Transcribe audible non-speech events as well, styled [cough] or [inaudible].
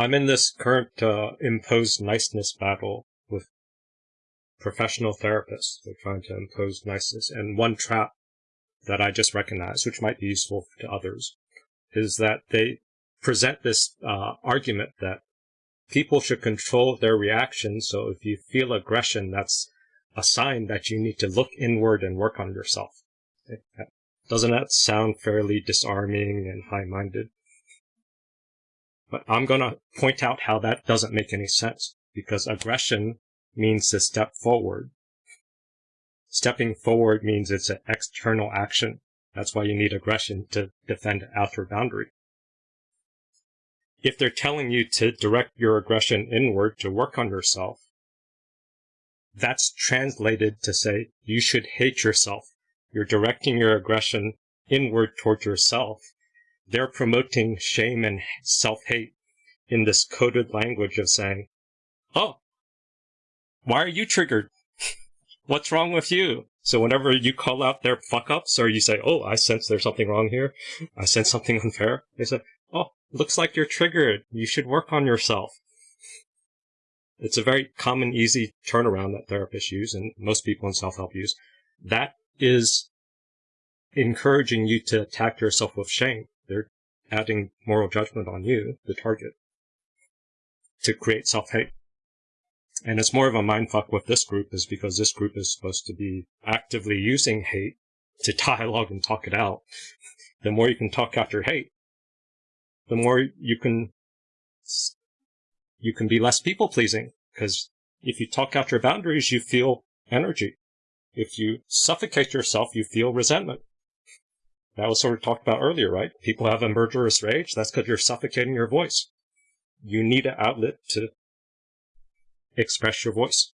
I'm in this current uh, imposed niceness battle with professional therapists. They're trying to impose niceness. And one trap that I just recognize, which might be useful to others, is that they present this uh, argument that people should control their reactions. So if you feel aggression, that's a sign that you need to look inward and work on yourself. Doesn't that sound fairly disarming and high-minded? But I'm going to point out how that doesn't make any sense because aggression means to step forward. Stepping forward means it's an external action. That's why you need aggression to defend an outer boundary. If they're telling you to direct your aggression inward to work on yourself, that's translated to say you should hate yourself. You're directing your aggression inward towards yourself. They're promoting shame and self-hate in this coded language of saying, Oh, why are you triggered? [laughs] What's wrong with you? So whenever you call out their fuck ups or you say, Oh, I sense there's something wrong here. I sense something [laughs] unfair. They say, Oh, looks like you're triggered. You should work on yourself. It's a very common, easy turnaround that therapists use and most people in self-help use. That is encouraging you to attack yourself with shame. Adding moral judgment on you, the target, to create self-hate. And it's more of a mindfuck with this group is because this group is supposed to be actively using hate to dialogue and talk it out. The more you can talk out your hate, the more you can you can be less people pleasing because if you talk out your boundaries, you feel energy. If you suffocate yourself, you feel resentment. That was sort of talked about earlier, right? People have a murderous rage. That's because you're suffocating your voice. You need an outlet to express your voice.